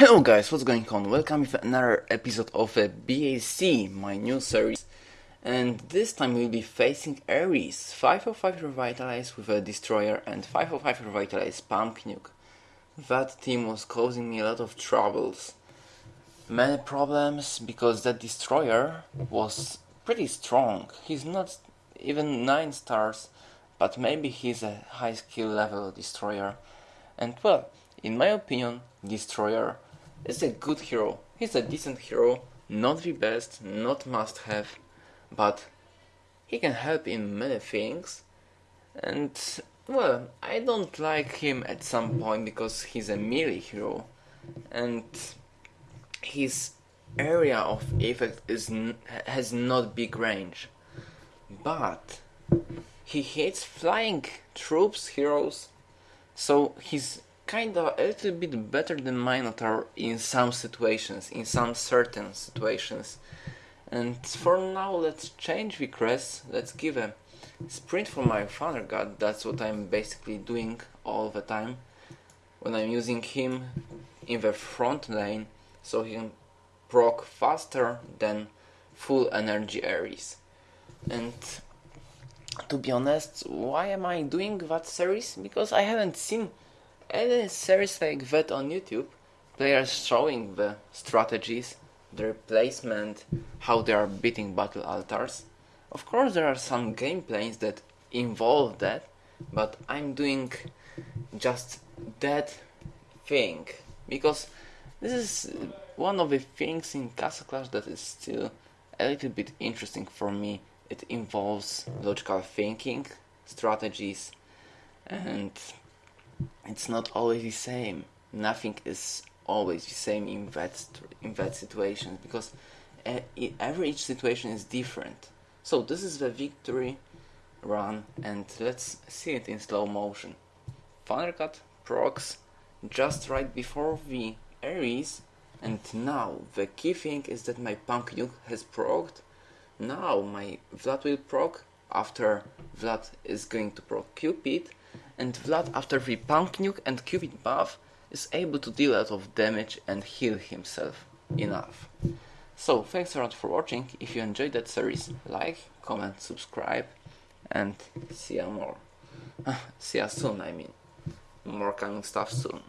Hello guys, what's going on? Welcome to another episode of uh, a BAC, my new series. And this time we'll be facing Ares, 505 Revitalize with a Destroyer and 505 Revitalize Pumpkin Duke. That team was causing me a lot of troubles. Many problems because that Destroyer was pretty strong. He's not even 9 stars, but maybe he's a high skill level Destroyer. And well, in my opinion, Destroyer is a good hero. He's a decent hero, not the best, not must have, but he can help in many things. And well, I don't like him at some point because he's a melee hero, and his area of effect is has not big range, but he hates flying troops heroes, so he's kinda a little bit better than Minotaur in some situations, in some certain situations. And for now, let's change crest, let's give a sprint for my Thunder God, that's what I'm basically doing all the time. When I'm using him in the front lane, so he can proc faster than full energy Ares. And to be honest, why am I doing that series? Because I haven't seen any series like that on YouTube, players showing the strategies, their placement, how they are beating battle altars. Of course, there are some gameplays that involve that, but I'm doing just that thing because this is one of the things in Castle Clash that is still a little bit interesting for me. It involves logical thinking, strategies, and it's not always the same. Nothing is always the same in that in that situation because every each situation is different. So this is the victory run, and let's see it in slow motion. Thunder God procs just right before the Ares, and now the key thing is that my Pumpkin Duke has procced. Now my Vlad will proc after Vlad is going to proc Cupid and Vlad after the Pumpkin Duke and Cupid buff is able to deal a lot of damage and heal himself enough. So thanks a lot for watching, if you enjoyed that series, like, comment, subscribe and see ya more. see ya soon I mean. More coming stuff soon.